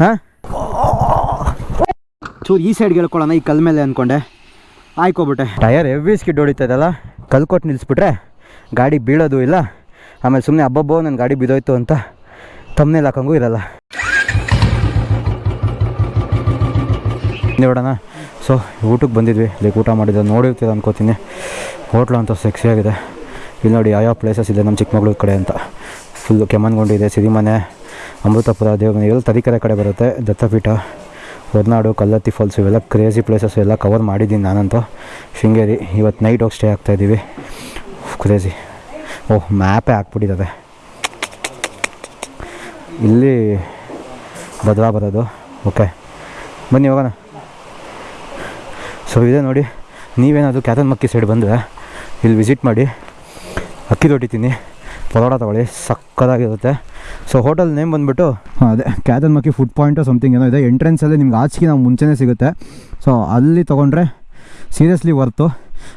ಹಾಂ? ಚೂರು ಈ ಸೈಡ್ಗೆ ಹೇಳ್ಕೊಳ್ಳೋಣ ಈ ಕಲ್ ಮೇಲೆ ಅಂದ್ಕೊಂಡೆ ಆಯ್ಕೊಬಿಟ್ಟೆ ಟಯರ್ ಹೆವಿ ಸ್ಕಿಡ್ ಹೊಡಿತದಲ್ಲ, ಕಲ್ ಕೊಟ್ಟು ನಿಲ್ಲಿಸ್ಬಿಟ್ರೆ ಗಾಡಿ ಬೀಳೋದು ಇಲ್ಲ. ಆಮೇಲೆ ಸುಮ್ಮನೆ ಹಬ್ಬಬ್ಬೋ ನನ್ನ ಗಾಡಿ ಬಿದ್ದೋಯ್ತು ಅಂತ ತಮ್ಮನೇಲಿ ಹಾಕಂಗೂ ಇರಲ್ಲ. ನೋಡೋಣ. ಸೊ ಊಟಕ್ಕೆ ಬಂದಿದ್ವಿ. ಲೈಕ್ ಊಟ ಮಾಡಿದ್ದು, ನೋಡಿರ್ತೀರ ಅನ್ಕೋತೀನಿ. ಹೋಟ್ಲು ಅಂತ ಸೆಕ್ಸಿಯಾಗಿದೆ ಇಲ್ಲಿ ನೋಡಿ ಯಾವ್ಯಾವ ಪ್ಲೇಸಸ್ ಇದೆ ನಮ್ಮ ಚಿಕ್ಕಮಗಳೂರು ಕಡೆ ಅಂತ. ಫುಲ್ಲು ಕೆಮ್ಮನ್ಗೊಂಡಿದೆ ಸಿರಿಮನೆ. ಅಮೃತಪುರ ದೇವಮನೆ ಎಲ್ಲ ತರೀಕೆರೆ ಕಡೆ ಬರುತ್ತೆ. ದತ್ತಪೀಠ, ಹೊರನಾಡು, ಕಲ್ಲತ್ತಿ ಫಾಲ್ಸ್ ಇವೆಲ್ಲ ಕ್ರೇಜಿ ಪ್ಲೇಸಸ್ ಎಲ್ಲ ಕವರ್ ಮಾಡಿದ್ದೀನಿ ನಾನಂತೂ. ಶೃಂಗೇರಿ, ಇವತ್ತು ನೈಟ್ ಹೋಗಿ ಸ್ಟೇ ಆಗ್ತಾಯಿದ್ದೀವಿ ಕ್ರೇಜಿ ಓಹ್ ಮ್ಯಾಪೇ ಹಾಕ್ಬಿಟ್ಟಿದ್ದಾರೆ. ಇಲ್ಲಿ ಭದ್ರಾ ಬರೋದು. ಓಕೆ ಬನ್ನಿ ಹೋಗೋಣ. ಸೊ ಇದೆ ನೋಡಿ. ನೀವೇನಾದರೂ ಕ್ಯಾತನ್ ಮಕ್ಕಿ ಸೈಡ್ ಬಂದರೆ ಇಲ್ಲಿ ವಿಸಿಟ್ ಮಾಡಿ. ಅಕ್ಕಿ ದೊಡ್ಡಿತೀನಿ ಪರೋಟ ತೊಗೊಳ್ಳಿ. ಸಕ್ಕದಾಗಿರುತ್ತೆ ಸೊ ಹೋಟೆಲ್ ನೇಮ್ ಬಂದ್ಬಿಟ್ಟು? ಅದೇ. ಕ್ಯಾದನ್ ಮಕ್ಕಿ ಫುಡ್ ಪಾಯಿಂಟು ಸಮಥಿಂಗ್ ಏನೋ ಇದೆ. ಎಂಟ್ರೆನ್ಸಲ್ಲಿ ನಿಮ್ಗೆ ಆಚೆಗೆ ನಾವು ಮುಂಚೆನೇ ಸಿಗುತ್ತೆ. ಸೊ ಅಲ್ಲಿ ತೊಗೊಂಡ್ರೆ ಸೀರಿಯಸ್ಲಿ ವರ್ತು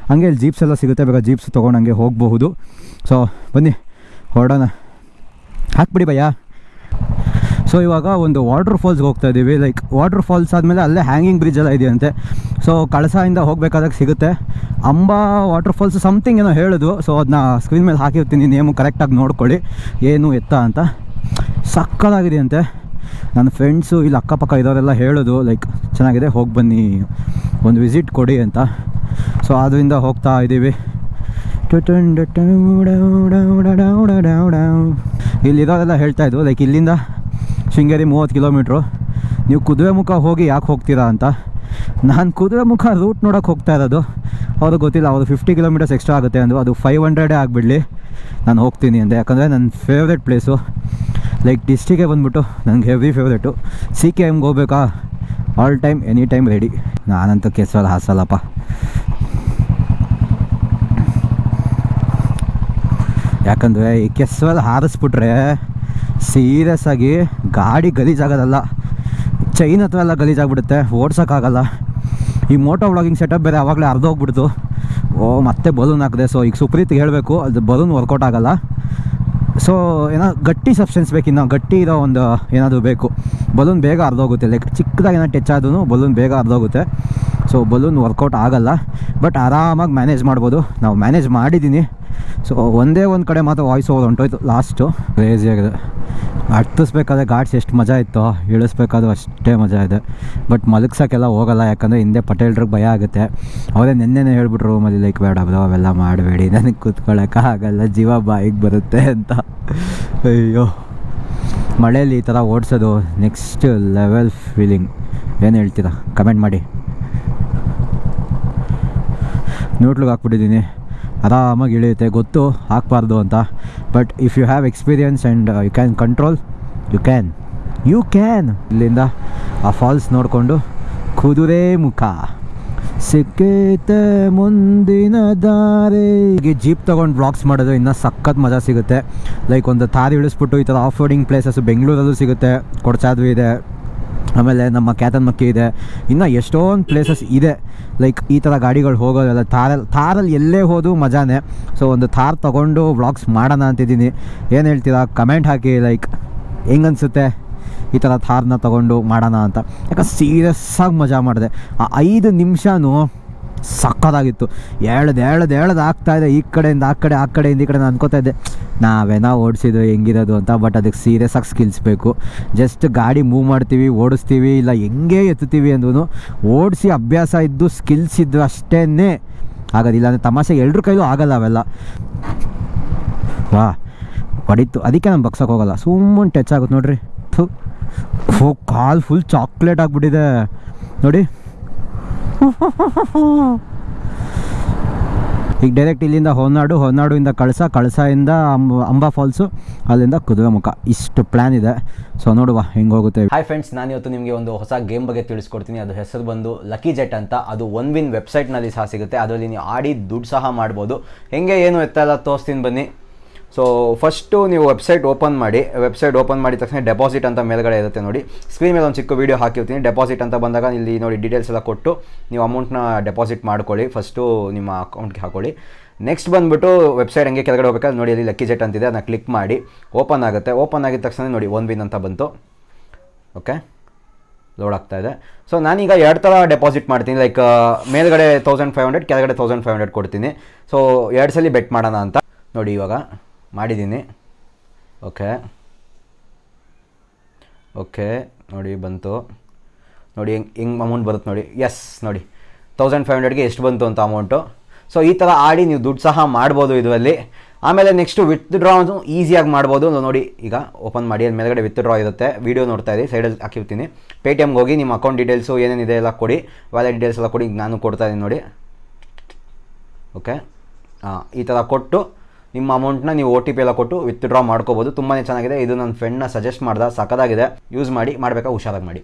ಹಂಗೆ ಇಲ್ಲಿ ಜೀಪ್ಸ್ ಎಲ್ಲ ಸಿಗುತ್ತೆ. ಬೇಕಾ ಜೀಪ್ಸ್ ತೊಗೊಂಡು ಹಂಗೆ ಹೋಗಬಹುದು. ಸೊ ಬನ್ನಿ. ಹೊರಡೋಣ. ಹಾಕ್ಬಿಡಿ ಭಯ್ಯ. ಸೊ ಇವಾಗ ಒಂದು ವಾಟರ್ ಫಾಲ್ಸ್ಗೆ ಹೋಗ್ತಾ ಇದ್ದೀವಿ. ಲೈಕ್ ವಾಟರ್ ಫಾಲ್ಸ್ ಆದಮೇಲೆ ಅಲ್ಲೇ ಹ್ಯಾಂಗಿಂಗ್ ಬ್ರಿಡ್ಜ್ ಎಲ್ಲ ಇದೆಯಂತೆ. ಸೊ ಕಳಸಾಯಿಂದ ಹೋಗಬೇಕಾದಾಗ ಸಿಗುತ್ತೆ. ಅಂಬಾ ವಾಟರ್ ಫಾಲ್ಸ್ ಸಮಥಿಂಗ್ ಏನೋ ಹೇಳೋದು ಸೊ ಅದನ್ನ ಸ್ಕ್ರೀನ್ ಮೇಲೆ ಹಾಕಿರ್ತೀನಿ. ನೇಮು ಕರೆಕ್ಟಾಗಿ ನೋಡ್ಕೊಳ್ಳಿ. ಏನು ಎತ್ತ ಅಂತ. ಸಕ್ಕದಾಗಿದೆ ಅಂತೆ ನನ್ನ ಫ್ರೆಂಡ್ಸು ಇಲ್ಲಿ ಅಕ್ಕಪಕ್ಕ ಇರೋರೆಲ್ಲ ಹೇಳೋದು ಲೈಕ್ ಚೆನ್ನಾಗಿದೆ, ಹೋಗಿ ಬನ್ನಿ, ಒಂದು ವಿಸಿಟ್ ಕೊಡಿ ಅಂತ. ಸೊ ಅದರಿಂದ ಹೋಗ್ತಾ ಇದ್ದೀವಿ ಇಲ್ಲಿರೋರೆಲ್ಲ ಹೇಳ್ತಾ ಇದ್ವು ಲೈಕ್ ಇಲ್ಲಿಂದ ಶೃಂಗೇರಿ ಮೂವತ್ತು ಕಿಲೋಮೀಟ್ರು. ನೀವು ಕುದುರೆ ಮುಖ ಹೋಗಿ ಯಾಕೆ ಹೋಗ್ತೀರಾ ಅಂತ. ನಾನು ಕುದುರೆ ಮುಖ ರೂಟ್ ನೋಡೋಕೆ ಹೋಗ್ತಾ ಇರೋದು. ಅವ್ರಿಗೆ ಗೊತ್ತಿಲ್ಲ, ಅವರು ಫಿಫ್ಟಿ ಕಿಲೋಮೀಟರ್ಸ್ ಎಕ್ಸ್ಟ್ರಾ ಆಗುತ್ತೆ ಅಂದರು. ಅದು ಫೈವ್ ಹಂಡ್ರೆಡೇ ಆಗಿಬಿಡಲಿ. ನಾನು ಹೋಗ್ತೀನಿ ಅಂದೆ. ಯಾಕಂದರೆ ನನ್ನ ಫೇವ್ರೆಟ್ ಪ್ಲೇಸು ಲೈಕ್ ಡಿಸ್ಟಿಗೆ ಬಂದ್ಬಿಟ್ಟು ನನಗೆ ಹೆವಿ ಫೇವ್ರೇಟು ಸಿ ಕೆ ಎಮ್ಗೆ ಹೋಗ್ಬೇಕಾ? All time any time ready ನಾನಂತೂ ಕೆಸರಲ್ಲಿ ಹಾಸಲ್ಲಪ್ಪ. ಯಾಕಂದರೆ ಈ ಕೆಸರಲ್ಲಿ ಹಾರಿಸ್ಬಿಟ್ರೆ ಸೀರಿಯಸ್ ಆಗಿ ಗಾಡಿ ಗಲೀಜಾಗೋದಲ್ಲ. ಚೈನ್ ಹತ್ರ ಎಲ್ಲ ಗಲೀಜಾಗ್ಬಿಡುತ್ತೆ. ಓಡ್ಸೋಕ್ಕಾಗಲ್ಲ. ಈ ಮೋಟೋ ವ್ಲಾಗಿಂಗ್ ಸೆಟಪ್ ಬೇರೆ ಆವಾಗಲೇ ಅರ್ಧೋಗ್ಬಿಡ್ತು ಓ, ಮತ್ತೆ ಬಲೂನ್ ಹಾಕಿದೆ. ಸೊ ಈಗ ಸುಪ್ರೀತ್ಗೆ ಹೇಳಬೇಕು. ಅದು ಬಲೂನ್ ವರ್ಕೌಟ್ ಆಗಲ್ಲ. ಸೊ ಏನೋ ಗಟ್ಟಿ ಸಬ್ಸ್ಟೆನ್ಸ್ ಬೇಕು ಇನ್ನು. ಗಟ್ಟಿ ಇರೋ ಒಂದು ಏನಾದರೂ ಬೇಕು. ಬಲೂನ್ ಬೇಗ ಅರ್ಧೋಗುತ್ತೆ ಲೈಕ್ ಚಿಕ್ಕದಾಗಿ ಏನೋ ಟಚ್ ಆದ್ರೂ ಬಲೂನ್ ಬೇಗ ಅರ್ಧೋಗುತ್ತೆ ಸೊ ಬಲೂನ್ ವರ್ಕೌಟ್ ಆಗಲ್ಲ. ಬಟ್ ಆರಾಮಾಗಿ ಮ್ಯಾನೇಜ್ ಮಾಡ್ಬೋದು. ನಾವು ಮ್ಯಾನೇಜ್ ಮಾಡಿದ್ದೀನಿ ಸೊ ಒಂದೇ ಒಂದು ಕಡೆ ಮಾತ್ರ ವಾಯ್ಸ್ ಓವರ್ ಹೊಂಟೋಯ್ತು ಲಾಸ್ಟು ಕ್ರೇಜಿಯಾಗಿದೆ ಹತ್ತಿಸ್ಬೇಕಾದ್ರೆ ಗಾಡ್ಸ್ ಎಷ್ಟು ಮಜಾ ಇತ್ತು, ಇಳಿಸ್ಬೇಕಾದ್ರೂ ಅಷ್ಟೇ ಮಜಾ ಇದೆ. ಬಟ್ ಮಲಗ್ಸೋಕ್ಕೆಲ್ಲ ಹೋಗಲ್ಲ, ಯಾಕಂದರೆ ಹಿಂದೆ ಪಟೇಲ್ರಿಗೆ ಭಯ ಆಗುತ್ತೆ. ಅವರೇ ನೆನ್ನೆನೇ ಹೇಳ್ಬಿಟ್ರು ರೂಮಲ್ಲಿ, ಲೈಕ್, ಬೇಡ ಬ್ರೋ ಅವೆಲ್ಲ ಮಾಡಬೇಡಿ, ನನಗೆ ಕೂತ್ಕೊಳ್ಳೋಕ್ಕಾಗಲ್ಲ ಜೀವ ಬಾಯಿಗೆ ಬರುತ್ತೆ ಅಂತ. ಅಯ್ಯೋ. ಮಳೆಯಲ್ಲಿ ಈ ಥರ ಓಡಿಸೋದು ನೆಕ್ಸ್ಟ್ ಲೆವೆಲ್ ಫೀಲಿಂಗ್ ಏನು ಹೇಳ್ತೀರಾ? ಕಮೆಂಟ್ ಮಾಡಿ. ನೋಟ್ಲಿಗೆ ಹಾಕ್ಬಿಟ್ಟಿದ್ದೀನಿ. ಆರಾಮಾಗಿ ಇಳಿಯುತ್ತೆ, ಗೊತ್ತು ಹಾಕ್ಬಾರ್ದು ಅಂತ. But if you have experience and you can control you can you can ಇಲ್ಲಿಂದ ಆ ಫಾಲ್ಸ್ ನೋಡಿಕೊಂಡು ಕುದುರೆ ಮುಖ. ಸಿಕ್ಕೇತೆ ಮುಂದಿನ ದಾರಿ. ಹೀಗೆ ಜೀಪ್ ತೊಗೊಂಡು ಬ್ಲಾಗ್ಸ್ ಮಾಡೋದು ಇನ್ನೂ ಸಖತ್ ಮಜಾ ಸಿಗುತ್ತೆ. ಲೈಕ್ ಒಂದು ತಾರಿ ಇಳಿಸ್ಬಿಟ್ಟು ಈ ಥರ ಆಫ್ ರೋಡಿಂಗ್ ಪ್ಲೇಸಸ್ ಬೆಂಗಳೂರಲ್ಲೂ ಸಿಗುತ್ತೆ. ಕೊಡಚಾದ್ವಿ ಇದೆ. ಆಮೇಲೆ ನಮ್ಮ ಕ್ಯಾತನ್ ಮಕ್ಕಿ ಇದೆ. ಇನ್ನು ಎಷ್ಟೊಂದು ಪ್ಲೇಸಸ್ ಇದೆ. ಲೈಕ್ ಈ ಥರ ಗಾಡಿಗಳು ಹೋಗೋದೆಲ್ಲ ಥಾರಲ್ಲಿ ಥಾರಲ್ಲಿ ಎಲ್ಲೇ ಹೋದು ಮಜಾನೇ. ಸೊ ಒಂದು ಥಾರ್ ತೊಗೊಂಡು ವ್ಲಾಗ್ಸ್ ಮಾಡೋಣ ಅಂತಿದ್ದೀನಿ. ಏನು ಹೇಳ್ತೀರಾ? ಕಮೆಂಟ್ ಹಾಕಿ ಲೈಕ್ ಹೆಂಗನ್ಸುತ್ತೆ? ಈ ಥರ ಥಾರ್ನ ತೊಗೊಂಡು ಮಾಡೋಣ ಅಂತ. ಯಾಕೆ ಸೀರಿಯಸ್ಸಾಗಿ ಮಜಾ ಮಾಡಿದೆ. ಆ ಐದು ನಿಮಿಷನೂ ಸಕ್ಕತ್ತಾಗಿತ್ತು ಎಳ್ದು ಎಳ್ದು ಆಗ್ತಾ ಆಗ್ತಾಯಿದೆ ಈ ಕಡೆಯಿಂದ, ಆ ಕಡೆ, ಆ ಕಡೆಯಿಂದ, ಈ ಕಡೆ ನಾನು ಅನ್ಕೋತಾ ಇದ್ದೆ, ನಾವೇನೋ ಓಡಿಸಿದ್ದು ಹೆಂಗಿರೋದು ಅಂತ, ಬಟ್ ಅದಕ್ಕೆ ಸೀರಿಯಸ್ ಆಗಿ ಸ್ಕಿಲ್ಸ್ ಬೇಕು. ಜಸ್ಟ್ ಗಾಡಿ ಮೂವ್ ಮಾಡ್ತೀವಿ, ಓಡಿಸ್ತೀವಿ, ಇಲ್ಲ ಹೆಂಗೆ ಎತ್ತುತ್ತೀವಿ ಅಂದ್ರೂ ಓಡಿಸಿ ಅಭ್ಯಾಸ ಇದ್ದು ಸ್ಕಿಲ್ಸ್ ಇದ್ದು ಅಷ್ಟೇ ಆಗೋದಿಲ್ಲ ಅಂದರೆ ತಮಾಷೆ ಎಲ್ರ ಕೈಲೂ ಆಗಲ್ಲ ಅವೆಲ್ಲ. ವಾ, ಹೊಡಿತು. ಅದಕ್ಕೆ ನಾನು ಬಗ್ಸಕ್ಕೆ ಹೋಗಲ್ಲ. ಸುಮ್ಮನೆ ಟಚ್ ಆಗುತ್ತೆ ನೋಡ್ರಿ. ಥು. ಓ ಕಾಲ್ ಫುಲ್ ಚಾಕ್ಲೇಟ್ ಆಗಿಬಿಟ್ಟಿದೆ. ನೋಡಿ. ಈಗ ಡೈರೆಕ್ಟ್ ಇಲ್ಲಿಂದ ಹೊನ್ನಾಡು ಹೊನ್ನಾಡುಯಿಂದ ಕಳಸ, ಕಳಸದಿಂದ ಅಂಬ, ಅಂಬಾ ಫಾಲ್ಸು ಅಲ್ಲಿಂದ ಕುದುರೆ ಮುಖ. ಇಷ್ಟು ಪ್ಲ್ಯಾನ್ ಇದೆ. ಸೊ ನೋಡುವ ಹೆಂಗೆ ಹೋಗುತ್ತೆ. ಹಾಯ್ ಫ್ರೆಂಡ್ಸ್ ನಾನು ಇವತ್ತು ನಿಮಗೆ ಒಂದು ಹೊಸ ಗೇಮ್ ಬಗ್ಗೆ ತಿಳಿಸ್ಕೊಡ್ತೀನಿ. ಅದು ಹೆಸರು ಬಂದು ಲಕ್ಕಿ ಜೆಟ್ ಅಂತ. ಅದು ಒನ್ ವಿನ್ ವೆಬ್ಸೈಟ್ನಲ್ಲಿ ಸಹ ಸಿಗುತ್ತೆ. ಅದರಲ್ಲಿ ನೀವು ಆಡಿ ದುಡ್ಡು ಸಹ ಮಾಡ್ಬೋದು. ಹೆಂಗೆ, ಏನು ಎತ್ತ ಎಲ್ಲ ತೋರಿಸ್ತೀನಿ ಬನ್ನಿ. ಸೊ ಫಸ್ಟು ನೀವು ವೆಬ್ಸೈಟ್ ಓಪನ್ ಮಾಡಿ ವೆಬ್ಸೈಟ್ ಓಪನ್ ಮಾಡಿದ ತಕ್ಷಣ ಡೆಪಾಸಿಟ್ ಅಂತ ಮೇಲ್ಗಡೆ ಇರುತ್ತೆ ನೋಡಿ. ಸ್ಕ್ರೀನ್ ಮೇಲೆ ಒಂದು ಚಿಕ್ಕ ವೀಡಿಯೋ ಹಾಕಿರ್ತೀನಿ. ಡೆಪಾಸಿಟ್ ಅಂತ ಬಂದಾಗ ಇಲ್ಲಿ ನೋಡಿ ಡೀಟೇಲ್ಸ್ ಎಲ್ಲ ಕೊಟ್ಟು ನೀವು ಅಮೌಂಟ್ನ ಡೆಪಾಸಿಟ್ ಮಾಡ್ಕೊಳ್ಳಿ. ಫಸ್ಟು ನಿಮ್ಮ ಅಕೌಂಟ್ಗೆ ಹಾಕೊಳ್ಳಿ. ನೆಕ್ಸ್ಟ್ ಬಂದುಬಿಟ್ಟು ವೆಬ್ಸೈಟ್ ಹಂಗೆ ಕೆಳಗಡೆ ಹೋಗ್ಬೇಕಾದ್ರೆ ನೋಡಿ ಅಲ್ಲಿ ಲಕ್ಕಿ ಜೆಟ್ ಅಂತಿದೆ. ಅದನ್ನ ಕ್ಲಿಕ್ ಮಾಡಿ. ಓಪನ್ ಆಗುತ್ತೆ. ಓಪನ್ ಆಗಿದ ತಕ್ಷಣ ನೋಡಿ ಒನ್ ವಿನ್ ಅಂತ ಬಂತು. ಓಕೆ ಲೋಡ್ ಆಗ್ತಾ ಇದೆ. ಸೊ ನಾನೀಗ ಎರಡು ಥರ ಡೆಪಾಸಿಟ್ ಮಾಡ್ತೀನಿ. ಲೈಕ್ ಮೇಲ್ಗಡೆ ತೌಸಂಡ್ ಫೈವ್ ಹಂಡ್ರೆಡ್ ಕೆಳಗಡೆ ತೌಸಂಡ್ ಫೈವ್ ಹಂಡ್ರೆಡ್ ಕೊಡ್ತೀನಿ. ಸೊ ಎರಡು ಸಲ ಬೆಟ್ ಮಾಡೋಣ ಅಂತ. ನೋಡಿ ಇವಾಗ. ಮಾಡಿದ್ದೀನಿ. ಓಕೆ. ಓಕೆ, ನೋಡಿ ಬಂತು. ನೋಡಿ ಹೆಂಗೆ ಹೆಂಗೆ ಅಮೌಂಟ್ ಬರುತ್ತೆ ನೋಡಿ. ಎಸ್ ನೋಡಿ. ತೌಸಂಡ್ ಫೈವ್ ಹಂಡ್ರೆಡ್ಗೆ ಎಷ್ಟು ಬಂತು ಅಂತ ಅಮೌಂಟು ಸೊ ಈ ಥರ ಆಡಿ ನೀವು ದುಡ್ಡು ಸಹ ಮಾಡ್ಬೋದು ಇದರಲ್ಲಿ. ಆಮೇಲೆ ನೆಕ್ಸ್ಟು ವಿತ್ ಡ್ರಾ ಈಸಿಯಾಗಿ ಮಾಡ್ಬೋದು. ನೋಡಿ, ಈಗ ಓಪನ್ ಮಾಡಿ ಮೇಲ್ಗಡೆ ವಿತ್ ಡ್ರಾ ಇರುತ್ತೆ. ವೀಡಿಯೋ ನೋಡ್ತಾ ಇರಿ ಸೈಡಲ್ಲಿ ಹಾಕಿರ್ತೀನಿ. ಪೇ ಟಿ ಎಮ್ಗೆ ಹೋಗಿ ನಿಮ್ಮ ಅಕೌಂಟ್ ಡೀಟೇಲ್ಸು ಏನೇನಿದೆ ಎಲ್ಲ ಕೊಡಿ. ವ್ಯಾಲೆಟ್ ಡೀಟೇಲ್ಸ್ ಎಲ್ಲ ಕೊಡಿ ನಾನು ಕೊಡ್ತಾ ಇದ್ದೀನಿ ನೋಡಿ. ಓಕೆ. ಈ ಥರ ಕೊಟ್ಟು ನಿಮ್ಮ ಅಮೌಂಟ್ನ ನೀವು ಓ ಟಿ ಪಿ ಎಲ್ಲ ಕೊಟ್ಟು ವಿತ್ಡ್ರಾ ಮಾಡ್ಕೋಬೋದು. ತುಂಬಾ ಚೆನ್ನಾಗಿದೆ. ಇದು ನನ್ನ ಫ್ರೆಂಡ್ನ ಸಜೆಸ್ಟ್ ಮಾಡ್ದೆ. ಸಕ್ಕದಾಗಿದೆ ಯೂಸ್ ಮಾಡಿ ಮಾಡಬೇಕಾ ಹುಷಾರಾಗಿ ಮಾಡಿ.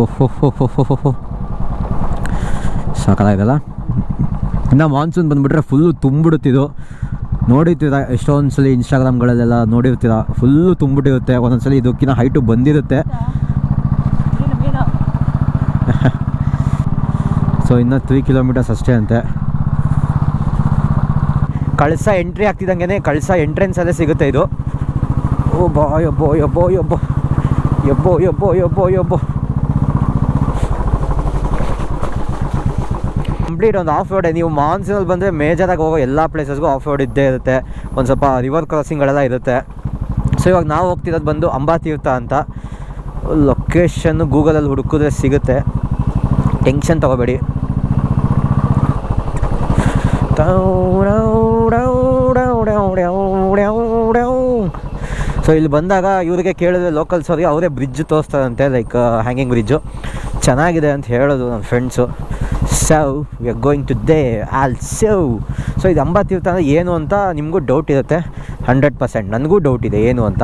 ಓಹೋ ಸಾಕಾಗಲ್ಲ ಇನ್ನು ಮಾನ್ಸೂನ್ ಬಂದುಬಿಟ್ರೆ ಫುಲ್ಲು ತುಂಬಿಡುತ್ತಿದ್ದು ನೋಡಿರ್ತೀರ ಎಷ್ಟೊಂದು ಸಲ ಇನ್ಸ್ಟಾಗ್ರಾಮ್ಗಳಲ್ಲೆಲ್ಲ ನೋಡಿರ್ತೀರ? ಫುಲ್ಲು ತುಂಬಿಟ್ಟಿರುತ್ತೆ. ಒಂದೊಂದ್ಸಲಿ ಇದಕ್ಕಿಂತ ಹೈಟು ಬಂದಿರುತ್ತೆ. ಸೊ ಇನ್ನು ತ್ರೀ ಕಿಲೋಮೀಟರ್ಸ್ ಅಷ್ಟೇ ಅಂತೆ. ಕಳಸ ಎಂಟ್ರಿ ಆಗ್ತಿದ್ದಂಗೆ ಕಳಸ ಎಂಟ್ರೆನ್ಸ್ ಎಂಟ್ರೆನ್ಸಲ್ಲೇ ಸಿಗುತ್ತೆ ಇದು. ಓ ಬಾ ಯಬ್ಬೋ ಯಬ್ಬೋ ಯಬ್ಬೋ ಯಬ್ಬೋ ಯಬ್ಬೋ ಯಬ್ಬೋ ಯಬ್ಬೋ ಕಂಪ್ಲೀಟ್ ಒಂದು ಆಫ್ ರೋಡೇ ನೀವು ಮಾನ್ಸೂನಲ್ಲಿ ಬಂದರೆ ಮೇಜರಾಗಿ ಹೋಗೋ ಎಲ್ಲ ಪ್ಲೇಸಸ್ಗೂ ಆಫ್ ರೋಡ್ ಇದ್ದೇ ಇರುತ್ತೆ. ಒಂದು ಸ್ವಲ್ಪ ರಿವರ್ ಕ್ರಾಸಿಂಗ್ಗಳೆಲ್ಲ ಇರುತ್ತೆ. ಸೊ ಇವಾಗ ನಾವು ಹೋಗ್ತಿರೋದು ಬಂದು ಅಂಬಾತೀರ್ಥ ಅಂತ. ಲೊಕೇಶನ್ನು ಗೂಗಲಲ್ಲಿ ಹುಡುಕಿದ್ರೆ ಸಿಗುತ್ತೆ. ಟೆನ್ಷನ್ ತೊಗೋಬೇಡಿ. ಸೊ ಇಲ್ಲಿ ಬಂದಾಗ ಇವರಿಗೆ ಕೇಳಿದ್ರೆ ಲೋಕಲ್ಸ್ ಅವ್ರಿಗೆ ಅವರೇ ಬ್ರಿಡ್ಜ್ ತೋರಿಸ್ತಾರಂತೆ ಲೈಕ್ ಹ್ಯಾಂಗಿಂಗ್ ಬ್ರಿಡ್ಜು ಚೆನ್ನಾಗಿದೆ ಅಂತ ಹೇಳೋದು ನನ್ನ friends so we are going to they all so so ಇದು ಅಂಬಾತೀರ್ಥ ಅಂದರೆ ಏನು ಅಂತ ನಿಮಗೂ ಡೌಟ್ ಇರುತ್ತೆ. ಹಂಡ್ರೆಡ್ ಪರ್ಸೆಂಟ್ ನನಗೂ ಡೌಟ್ ಇದೆ ಏನು ಅಂತ.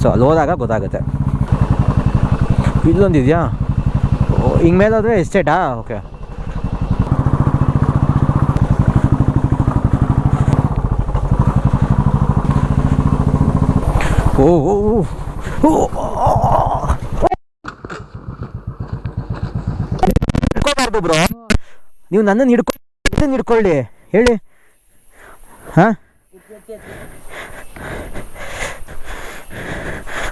ಸೊ ಅಲ್ಲಿ ಹೋದಾಗ ಗೊತ್ತಾಗುತ್ತೆ. ಇಲ್ಲೊಂದಿದೆಯಾ? ಹಿಂಗೆ ಮೇಲಾದರೆ ಎಸ್ಟೇಟಾ ಓಕೆ ಓ oh. oh. ಹಿಡ್ಕೋಬಾರ್ದು ಬ್ರೋ ನೀವು ನನ್ನನ್ನು ಹಿಡ್ಕೊಂಡು ಹಿಡ್ಕೊಳ್ಳಿ ಹೇಳಿ ಹಾಂ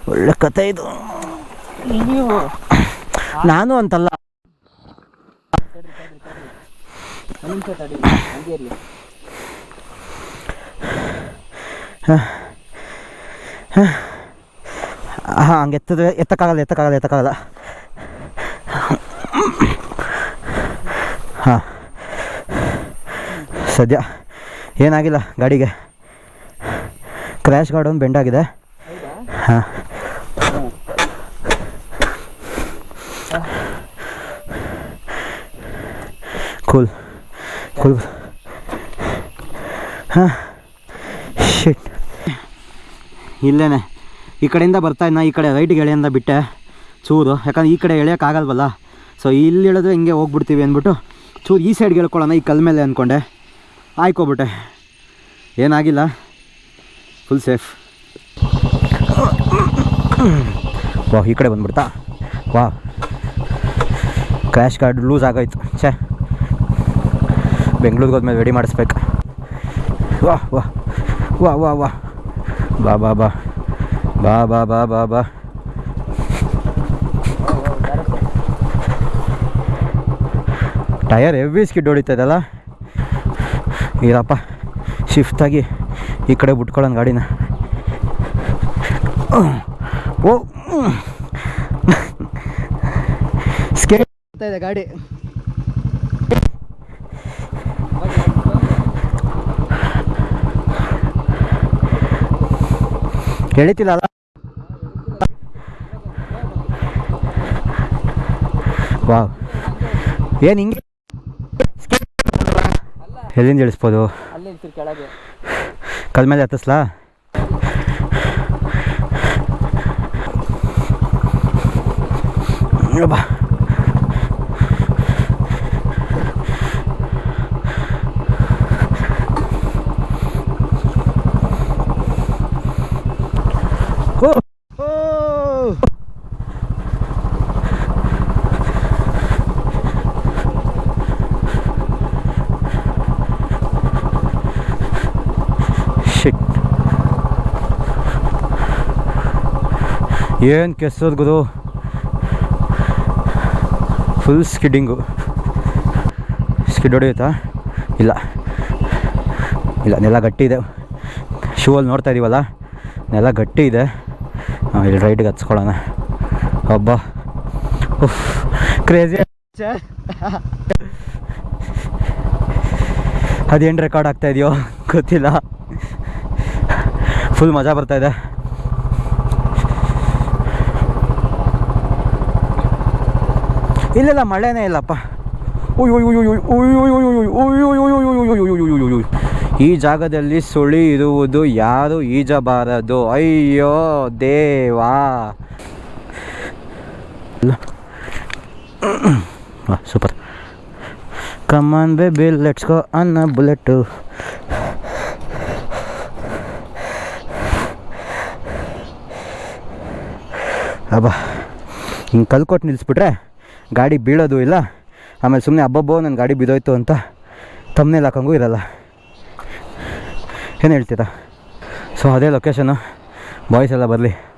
ಒಳ್ಳೆ ಕತೆ ಇದು ನಾನು ಅಂತಲ್ಲ ಹಾಂ ಹಂಗೆ ಎತ್ತಿದ್ರೆ ಎತ್ತಕ್ಕಾಗಲ್ಲ ಎತ್ತಕ್ಕಾಗಲ್ಲ ಎತ್ತಕ್ಕಾಗಲ್ಲ. ಹಾಂ. ಸದ್ಯ ಏನಾಗಿಲ್ಲ ಗಾಡಿಗೆ. ಕ್ರ್ಯಾಶ್ ಗಾರ್ಡ್ ಒಂದು ಬೆಂಡಾಗಿದೆ ಹಾಂ. ಕೂಲ್ ಕೂಲ್ ಹಾಂ. ಶಿಟ್ ಇಲ್ಲೇನೆ. ಈ ಕಡೆಯಿಂದ ಬರ್ತಾ ಇನ್ನ, ಈ ಕಡೆ ರೈಟ್ಗೆ ಎಳೆಯಿಂದ ಬಿಟ್ಟೆ ಚೂರು. ಯಾಕಂದ್ರೆ ಈ ಕಡೆ ಎಳೆಯೋಕ್ಕಾಗಲ್ವಲ್ಲ ಸೊ ಇಲ್ಲಿ ಇಳಿದ್ರೆ ಹಿಂಗೆ ಹೋಗ್ಬಿಡ್ತೀವಿ ಅಂದ್ಬಿಟ್ಟು ಚೂರು ಈ ಸೈಡ್ಗೆ ಹೇಳ್ಕೊಳ್ಳೋಣ, ಈ ಕಲ್ ಮೇಲೆ ಅಂದ್ಕೊಂಡೆ ಆಯ್ಕೋಬಿಟ್ಟೆ. ಏನಾಗಿಲ್ಲ. ಫುಲ್ ಸೇಫ್ ವಾ ಈ ಕಡೆ ಬಂದ್ಬಿಡ್ತಾ? ವಾ ಕ್ರ್ಯಾಶ್ ಕಾರ್ಡ್ ಲೂಸ್ ಆಗೋಯ್ತು. ಛೇ. ಬೆಂಗ್ಳೂರಿಗೆ ಹೋದ್ಮೇಲೆ ರೆಡಿ ಮಾಡಿಸ್ಬೇಕು. ವಾ ವಾ ವಾ ವಾ ವಾ ಬಾ ಬಾ ಬಾ ಬಾ ಬಾ ಬಾ ಬಾ ಬಾ ಟಯರ್ ಹೆವಿ ಸ್ಕಿಡ್ ಹೊಡಿತದಲ್ಲ ಇರಪ್ಪ. ಶಿಫ್ಟಾಗಿ ಈ ಕಡೆ ಬಿಟ್ಕೊಳ್ಳೋಣ ಗಾಡಿನ. ಓ. ಸ್ಕೇಟ್ ಇದೆ ಗಾಡಿ. ಎಳಿತಿಲ್ಲ ಅಲ್ಲ? ವಾವ್. ಏನು ಹಿಂಗೆ ಎಲ್ಲಿಂದ ಇಳಿಸ್ಬೋದು? ಕಲ್ ಮೇಲೆ ಹತ್ತಿಸ್ಲಾ? ಬಾ ಓ ಓ ಶಿಟ್ ಏನು ಕೆಸರು ಗುರು ಫುಲ್ ಸ್ಕಿಡ್ಡಿಂಗು ಸ್ಕಿಡ್ ಹೊಡೆಯುತ್ತಾ? ಇಲ್ಲ. ಇಲ್ಲ, ನೆಲ ಗಟ್ಟಿ ಇದೆ. ಶೂ ಅಲ್ಲಿ ನೋಡ್ತಾ ಇದೀವಲ್ಲ? ನೆಲ ಗಟ್ಟಿ ಇದೆ. ಇಲ್ಲಿ ರೈಡ್ಗೆ ಹಚ್ಕೊಳ್ಳೋಣ ಹಬ್ಬ ಉಫ್ ಕ್ರೇಜಿ ಅದೇನು ರೆಕಾರ್ಡ್ ಆಗ್ತಾ ಇದೆಯೋ? ಗೊತ್ತಿಲ್ಲ. ಫುಲ್ ಮಜಾ ಬರ್ತಾ ಇದೆ. ಇಲ್ಲಿಲ್ಲ ಮಳೆನೇ ಇಲ್ಲಪ್ಪ. ಈ ಜಾಗದಲ್ಲಿ ಸುಳಿ ಇರುವುದು ಯಾರು ಈಜಬಾರದು ಅಯ್ಯೋ ದೇವಾ super come on baby let's go ಅನ್ನ ಬುಲೆಟು ಅಬ್ಬಾ ಹಿಂಗೆ ಕಲ್ಕೊಟ್ಟು ನಿಲ್ಲಿಸ್ಬಿಟ್ರೆ ಗಾಡಿ ಬೀಳೋದು ಇಲ್ಲ. ಆಮೇಲೆ ಸುಮ್ಮನೆ ಹಬ್ಬಬ್ಬೋ ನನ್ನ ಗಾಡಿ ಬಿದ್ದೋಯ್ತು ಅಂತ ತಮ್ಮನೇಲಿ ಹಾಕಂಗೂ ಇರಲ್ಲ. ಏನು ಹೇಳ್ತೀರಾ? ಸೊ ಅದೇ ಲೊಕೇಶನು ಬಾಯ್ಸ್ ಎಲ್ಲ ಬರಲಿ.